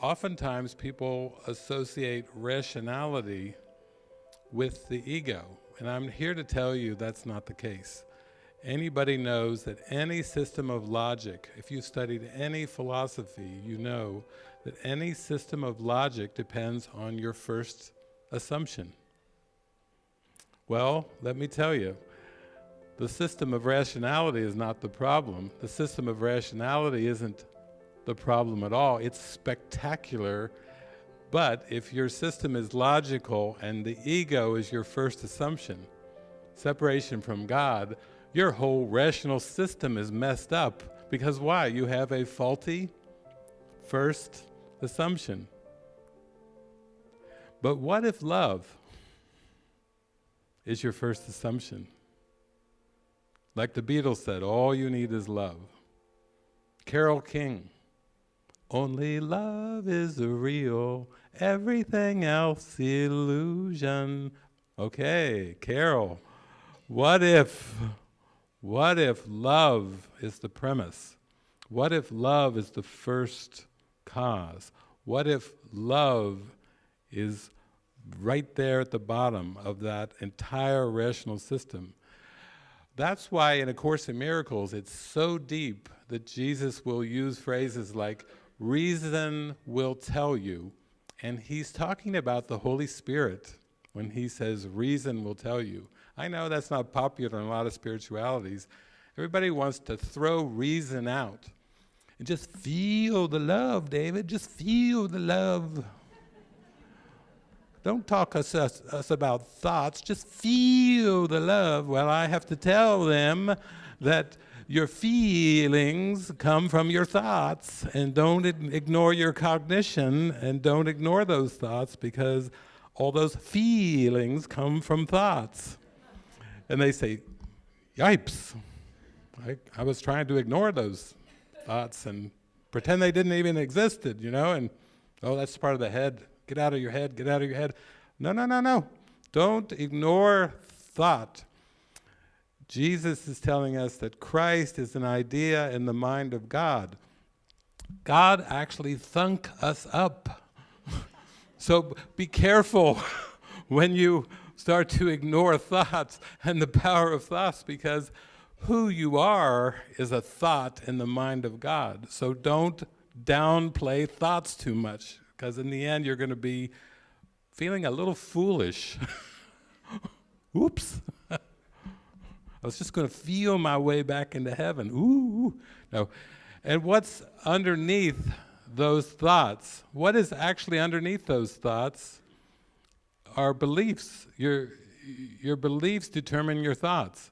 oftentimes people associate rationality with the ego. And I'm here to tell you that's not the case. Anybody knows that any system of logic, if you studied any philosophy, you know that any system of logic depends on your first assumption. Well, let me tell you, the system of rationality is not the problem. The system of rationality isn't the problem at all. It's spectacular, but if your system is logical and the ego is your first assumption, separation from God, your whole rational system is messed up. Because why? You have a faulty first assumption. But what if love is your first assumption? Like the Beatles said, all you need is love. Carole King, only love is real, everything else illusion. Okay, Carole, what if, what if love is the premise? What if love is the first cause? What if love is right there at the bottom of that entire rational system? That's why in A Course in Miracles, it's so deep that Jesus will use phrases like, reason will tell you, and he's talking about the Holy Spirit when he says reason will tell you. I know that's not popular in a lot of spiritualities. Everybody wants to throw reason out and just feel the love, David, just feel the love. Don't talk us, us, us about thoughts, just feel the love. Well, I have to tell them that your feelings come from your thoughts and don't ignore your cognition and don't ignore those thoughts because all those feelings come from thoughts. And they say, yipes, I, I was trying to ignore those thoughts and pretend they didn't even existed, you know, and oh, that's part of the head. Get out of your head, get out of your head. No, no, no, no. Don't ignore thought. Jesus is telling us that Christ is an idea in the mind of God. God actually thunk us up. so be careful when you start to ignore thoughts and the power of thoughts because who you are is a thought in the mind of God. So don't downplay thoughts too much, because in the end you're going to be feeling a little foolish. Oops. I was just going to feel my way back into heaven. Ooh. No. And what's underneath those thoughts? What is actually underneath those thoughts Our beliefs. Your, your beliefs determine your thoughts.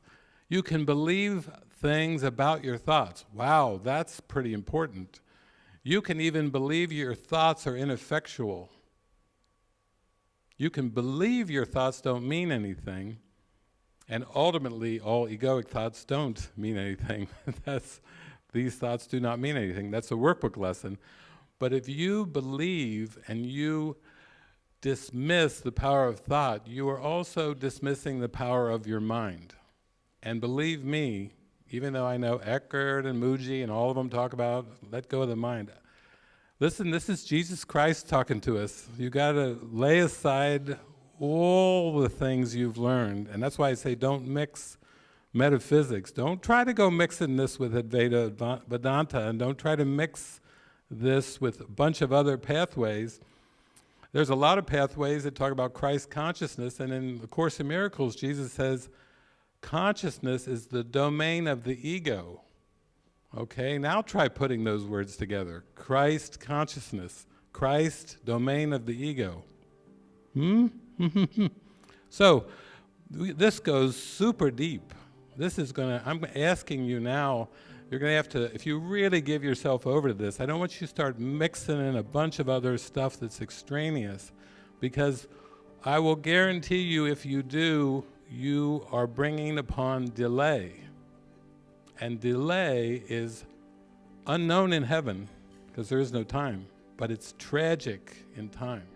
You can believe things about your thoughts. Wow, that's pretty important. You can even believe your thoughts are ineffectual. You can believe your thoughts don't mean anything, and ultimately all egoic thoughts don't mean anything. That's, these thoughts do not mean anything. That's a workbook lesson. But if you believe and you dismiss the power of thought, you are also dismissing the power of your mind. And believe me, even though I know Eckhart and Mooji and all of them talk about let go of the mind, listen, this is Jesus Christ talking to us. You got to lay aside all the things you've learned, and that's why I say don't mix metaphysics. Don't try to go mixing this with Advaita Vedanta, and don't try to mix this with a bunch of other pathways. There's a lot of pathways that talk about Christ consciousness, and in the Course in Miracles, Jesus says, Consciousness is the domain of the ego. Okay, now try putting those words together. Christ consciousness, Christ domain of the ego. Hmm? so, this goes super deep. This is gonna, I'm asking you now, you're gonna have to, if you really give yourself over to this, I don't want you to start mixing in a bunch of other stuff that's extraneous, because I will guarantee you if you do, you are bringing upon delay. And delay is unknown in heaven, because there is no time, but it's tragic in time.